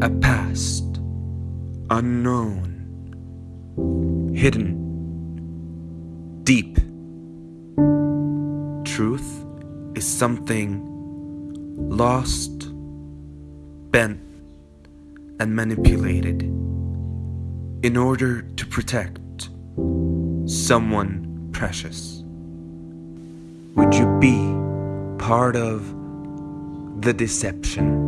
A past, unknown, hidden, deep. Truth is something lost, bent, and manipulated in order to protect someone precious. Would you be part of the deception?